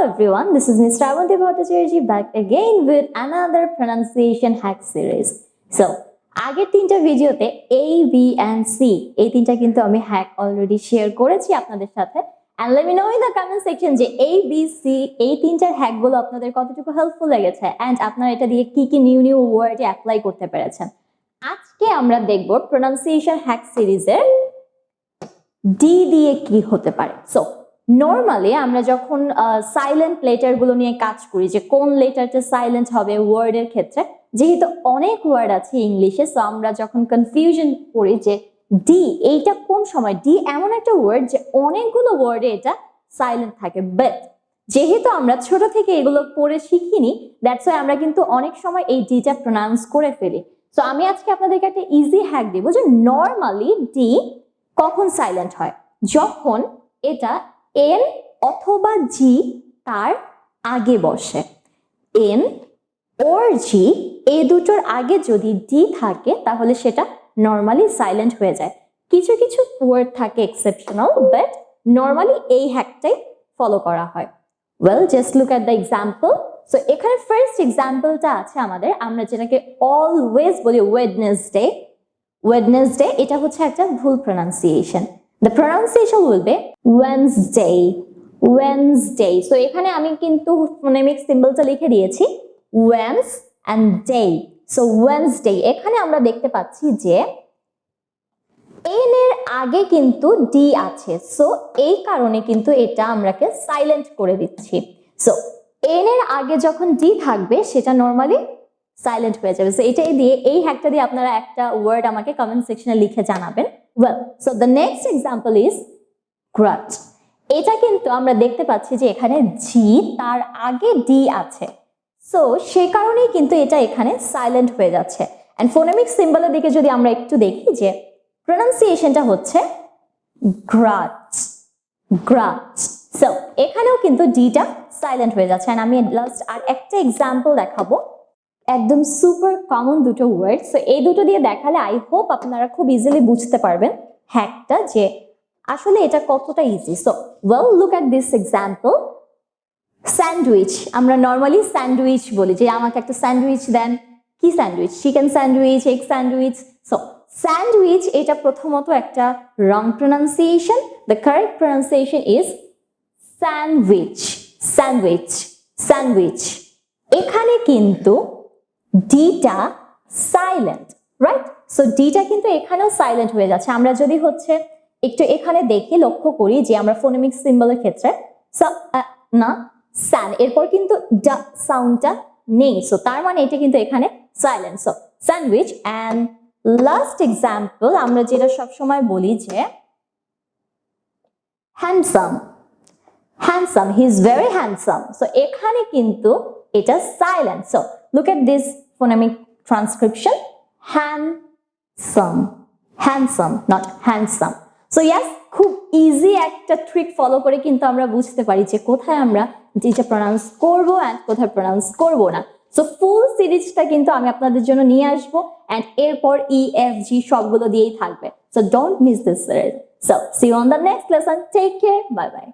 everyone, this is Ms. Ravanti Bhattacharya back again with another pronunciation hack series. So, আগের তিনটা ভিডিওতে A B and C এই তিনটা কিন্তু আমি হ্যাক অলরেডি শেয়ার করেছি আপনাদের সাথে and let me know in the comment section যে এ বি সি এই তিনটার হ্যাকগুলো আপনাদের কতটুকু হেল্পফুল লেগেছে অ্যান্ড আপনারা এটা দিয়ে কি কি নিউ নিউ ওয়ার্ডে অ্যাপ্লাই করতে পেরেছেন আজকে আমরা দেখব প্রোনাউন্সিয়েশন হ্যাক সিরিজের ডি দিয়ে কি হতে পারে সো নর্মালি আমরা যখন সাইলেন্ট লেটারগুলো নিয়ে কাজ করি, যে কোন লেটারটা সাইলেন্ট হবে ওয়ার্ডের ক্ষেত্রে, যেহেতু অনেক ওয়ার্ড আছে ইংলিশে সো আমরা যখন কনফিউশন করি যে ডি এইটা কোন সময়? ডি এমন একটা ওয়ার্ড যে অনেকগুলো ওয়ার্ডে এটা সাইলেন্ট থাকে বাট যেহেতু আমরা ছোট থেকে এগুলো পড়ে শিখিনি দ্যাটস ওয়াই আমরা কিন্তু অনেক সময় এই ডিটা প্রোনাউন্স করে ফেলি। সো আমি আজকে আপনাদেরকে একটা ইজি হ্যাক দিব যে নর্মালি ডি কখন সাইলেন্ট হয়? যখন এটা এন অথবা জি তার আগে বসে। এন ওর জি এই দুটোর আগে যদি ডি থাকে, তাহলে সেটা নর্মালি সাইলেন্ট হয়ে যায়। কিছু কিছু ওয়ার্ড থাকে এক্সেপশনাল বাট নর্মালি এই হ্যাকটাই ফলো করা হয়। Well just look at the example so এখানে ফার্স্ট এক্সাম্পলটা আছে আমাদের। আমরা যেটাকে অলওয়েজ বলি ওয়েডনেসডে ওয়েডনেসডে এটা হচ্ছে একটা ভুল প্রনাউন্সিয়েশন দ্য প্রনাউন্সিয়েশন বলবে ওয়েন্সডে ওয়েন্সডে সো এখানে আমি কিন্তু ফোনেমিক সিম্বলটা লিখে দিয়েছি। Wednes and day so Wednesday এখানে আমরা দেখতে পাচ্ছি যে এন এর আগে কিন্তু ডি আছে। সো এই কারণে কিন্তু এটা আমরাকে সাইলেন্ট করে দিচ্ছি। সো এন এর আগে যখন ডি থাকবে, সেটা নর্মালি সাইলেন্ট হয়ে যাবে সো এটাই দিয়ে, এই হ্যাকটা দিয়ে আপনারা একটা ওয়ার্ড আমাকে কমেন্ট সেকশনে লিখে জানাবেন। Well so the next example is great এটা কিন্তু আমরা দেখতে পাচ্ছি যে এখানে জি তার আগে ডি আছে। সো সে কারণেই কিন্তু এটা এখানে সাইলেন্ট হয়ে যাচ্ছে। অ্যান্ড ফোনেমিক সিম্বলের দিকে যদি আমরা একটু দেখি যে প্রনাউন্সিয়েশনটা হচ্ছে গ্রাট গ্রাট সো এখানেও কিন্তু ডিটা সাইলেন্ট হয়ে যাচ্ছে। অ্যান্ড আমি লাস্ট আর একটা এক্সাম্পল দেখাবো। একদম সুপার কমন দুটো ওয়ার্ড সো এই দুটো দিয়ে দেখালে আই হোপ আপনারা খুব ইজিলি বুঝতে পারবেন হ্যাকটা যে আসলে এটা কতটা easy so well look at this example sandwich আমরা নর্মালি স্যান্ডউইচ বলি যে আমাকে একটা স্যান্ডউইচ দেন। কি sandwich chicken sandwich egg sandwich so sandwich এটা প্রথমত একটা wrong pronunciation the correct pronunciation is sandwich sandwich sandwich এখানে কিন্তু ডিটা সাইলেন্ট রাইট সো ডিটা কিন্তু এখানেও সাইলেন্ট হয়ে যাচ্ছে। আমরা যদি হচ্ছে একটু এখানে দেখে, লক্ষ্য করি যে আমরা ফোনেমিক সিম্বলের ক্ষেত্রে না স্যান এরপর কিন্তু ডা সাউন্ডটা নেই। সো তার মানে এটা কিন্তু এখানে silent so sandwich and last example আমরা যেটা সবসময় বলি যে handsome handsome he is very handsome so এখানে কিন্তু এটা silent so look at this phonemic transcription handsome handsome not handsome so yes খুব ইজি একটা ট্রিক ফলো করে কিন্তু আমরা বুঝতে পারি যে কোথায় আমরা যেটা প্রনাউন্স করব অ্যান্ড কোথায় প্রনাউন্স করব না। সো ফুল সিরিজটা কিন্তু আমি আপনাদের জন্য নিয়ে আসব অ্যান্ড এরপর ই এফ জি সবগুলো দিয়েই থাকবে। So don't miss this series so see on the next lesson take care bye bye